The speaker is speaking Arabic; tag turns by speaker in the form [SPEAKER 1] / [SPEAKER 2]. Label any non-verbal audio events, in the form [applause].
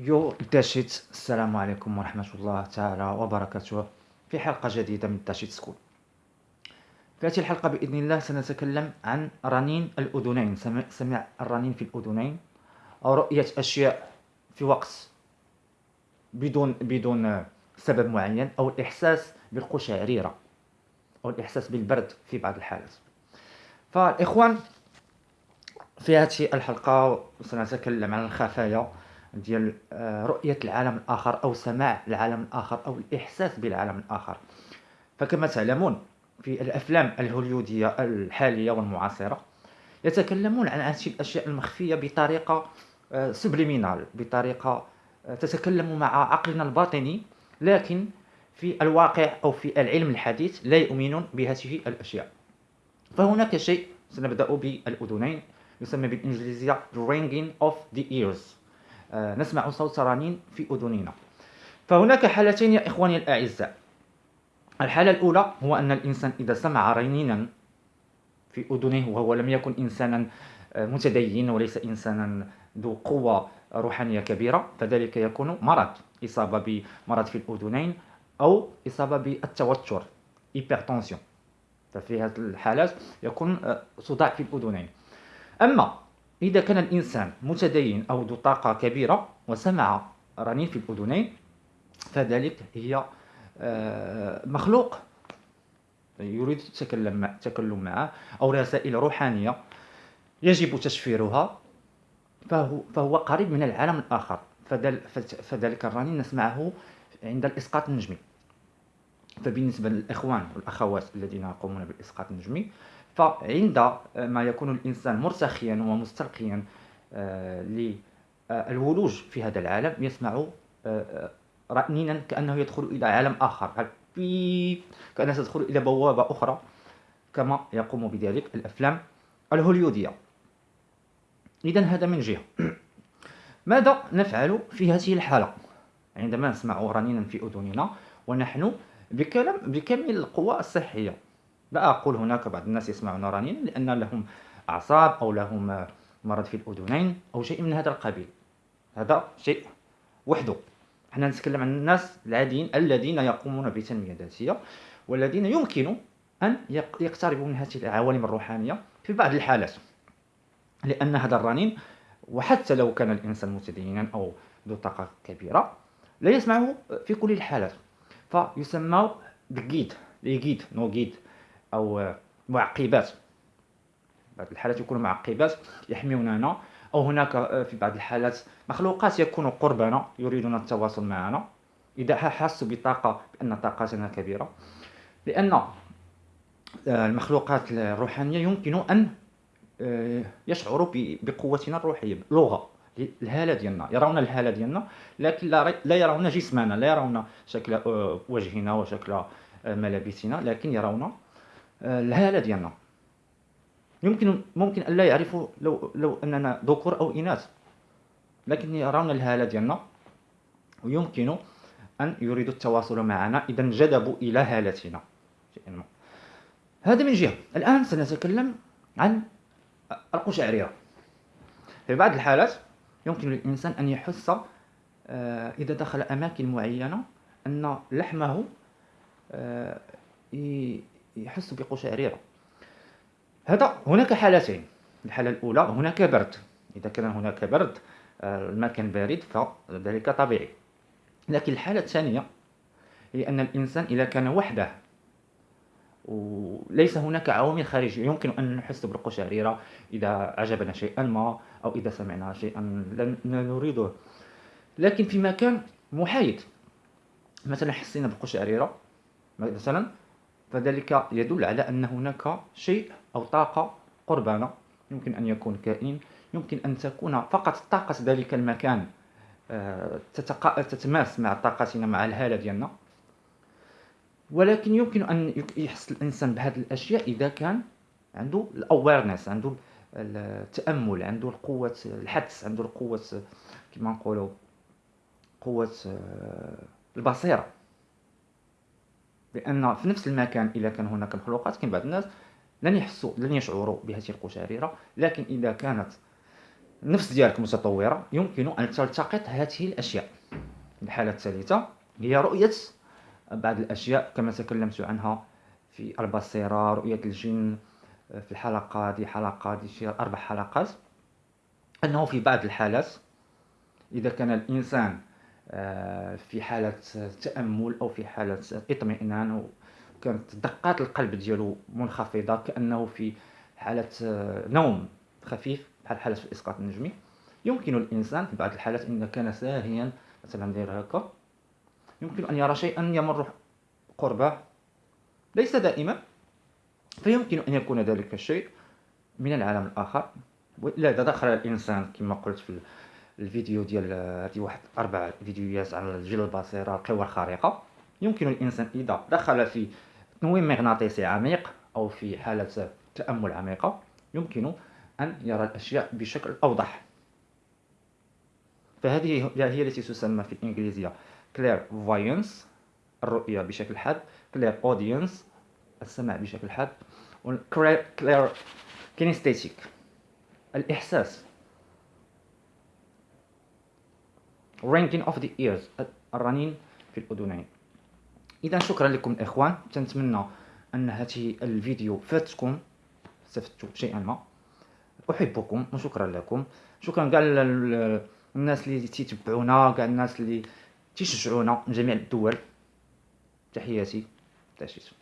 [SPEAKER 1] يو داشيت السلام عليكم ورحمة الله تعالى وبركاته. في حلقة جديدة من داشيت school. في هذه الحلقة بإذن الله سنتكلم عن رنين الأذنين. سمع الرنين في الأذنين أو رؤية أشياء في وقت بدون بدون سبب معين أو الإحساس بالقشعريرة أو الإحساس بالبرد في بعض الحالات. فالإخوان في هذه الحلقة سنتكلم عن الخفايا ديال آه، رؤية العالم الآخر أو سماع العالم الآخر أو الإحساس بالعالم الآخر. فكما تعلمون في الأفلام الهوليودية الحالية والمعاصرة يتكلمون عن هذه الأشياء المخفية بطريقة سبليمينال آه، بطريقة آه، تتكلم مع عقلنا الباطني لكن في الواقع أو في العلم الحديث لا يؤمنون بهذه الأشياء. فهناك شيء سنبدأ بالأذنين يسمى بالإنجليزية ringing of the ears. نسمع صوت رنين في أذننا فهناك حالتين يا إخواني الأعزاء. الحالة الأولى هو أن الإنسان إذا سمع رنينا في أذنه وهو لم يكن إنسانا آه، متدين وليس إنسانا ذو قوة روحانية كبيرة فذلك يكون مرض إصابة بمرض في الأذنين أو إصابة بالتوتر hypertension. ففي هذه الحالات يكون آه، صداع في الأذنين. أما إذا كان الإنسان متدين أو ذو طاقة كبيرة وسمع رنين في الأذنين فذلك هي آه، مخلوق. يريد التكلم التكلم معه أو رسائل روحانية يجب تشفيرها فهو, فهو قريب من العالم الآخر. فذلك الرنين نسمعه عند الإسقاط النجمي. فبالنسبة للإخوان والأخوات الذين يقومون بالإسقاط النجمي فعند ما يكون الإنسان مرتخيا ومستلقيا آه، للولوج في هذا العالم يسمع آه، آه، رنينا كأنه يدخل إلى عالم آخر كأنه تدخل إلى بوابة أخرى كما يقوم بذلك الأفلام الهوليودية. إذا هذا من جهة. [clears throat] ماذا نفعل في هذه الحالة؟ عندما نسمع رنينا في أذننا ونحن بكامل القوى الصحية. لا أقول هناك بعض الناس يسمعون رنين لأن لهم أعصاب أو لهم مرض في الأذنين أو شيء من هذا القبيل. هذا شيء وحده. إحنا نتكلم عن الناس العاديين الذين يقومون بتنمية ذاتية والذين يمكن أن يقتربوا من هذه العوالم الروحانية في بعض الحالات. لأن هذا الرنين وحتى لو كان الإنسان متدينا أو ذو طاقة كبيرة لا يسمعه في كل الحالات. فيسمى بجيد ليجيد نو جيد أو معقبات. بعض الحالات يكون معقبات يحموننا أو هناك في بعض الحالات مخلوقات يكون قربنا يريدون التواصل معنا. إذا حسوا بطاقة بأن طاقتنا كبيرة. لأن آه، المخلوقات الروحانية يمكن أن آه، يشعروا بقوتنا الروحية لغة الهالة ديالنا يرون الهالة ديالنا لكن لا يرون جسمنا لا يرون شكل آه، وجهنا وشكل ملابسنا لكن يرون الهالة ديالنا. يمكن ممكن أن لا يعرفوا لو لو أننا ذكور أو إناث لكن يرون الهالة ديالنا ويمكن أن يريدوا التواصل معنا إذا انجذبوا إلى هالتنا. هذا من جهة. الآن سنتكلم عن القشعريرة في بعض الحالات يمكن للإنسان أن يحس آه، إذا دخل أماكن معينة أن لحمه آه، يحس بقشعريرة هذا هناك حالتين. الحالة الأولى هناك برد. إذا كان هناك برد آه، المكان بارد فذلك طبيعي. لكن الحالة الثانية هي أن الإنسان إذا كان وحده وليس هناك عوامل خارجية يمكن أن نحس بالقشعريرة إذا عجبنا شيئا ما. أو إذا سمعنا شيئا لا نريده. لكن في مكان محايد. مثلا حسينا بالقشعريرة مثلا فذلك يدل على أن هناك شيء أو طاقة قربنا يمكن أن يكون كائن يمكن أن تكون فقط طاقة ذلك المكان آه، تتماس مع طاقتنا مع الهالة ديالنا. ولكن يمكن أن يحس الإنسان بهذه الأشياء إذا كان عنده الأويرنس عنده التأمل عنده القوة الحدس عنده القوة كما نقولوا قوة آه، البصيرة. لأن في نفس المكان اذا كان هناك مخلوقات كاين بعض الناس لن يحسوا لن يشعروا بهذه القشعريرة. لكن إذا كانت النفس ديالك متطورة يمكن أن تلتقط هذه الأشياء. الحالة الثالثة هي رؤية بعض الأشياء كما تكلمت عنها في البصيرة رؤية الجن في الحلقة دي حلقة دي شي أربع حلقات. أنه في بعض الحالات إذا كان الإنسان آه، في حالة تأمل أو في حالة اطمئنان وكانت دقات القلب ديالو منخفضة كأنه في حالة آه، نوم خفيف بحال حالة الإسقاط النجمي يمكن الإنسان في بعض الحالات إذا كان ساهيا مثلا داير هكا يمكن أن يرى شيئا يمر قربه ليس دائما. فيمكن أن يكون ذلك الشيء من العالم الآخر. وإلا إذا دخل الإنسان كما قلت في الفيديو ديال هذه واحد أربع فيديوهات على الجيل البصيرة القوى الخارقة. يمكن الإنسان إذا دخل في تنويم مغناطيسي عميق أو في حالة تأمل عميقة يمكن أن يرى الأشياء بشكل أوضح. فهذه هي التي تسمى في الإنجليزية clairvoyance الرؤية بشكل حاد clairaudience. السمع بشكل حاد. clair kinesthetic. الإحساس. Ringing of the ears. الرنين في الأذنين. إذا شكرا لكم الإخوان تنتمنى أن هذه الفيديو فاتكم استفدتوا شيئا ما. أحبكم وشكرا لكم. شكرا كاع الناس اللي تيتبعونا كاع الناس اللي تيشجعونا من جميع الدول. تحياتي. تحياتي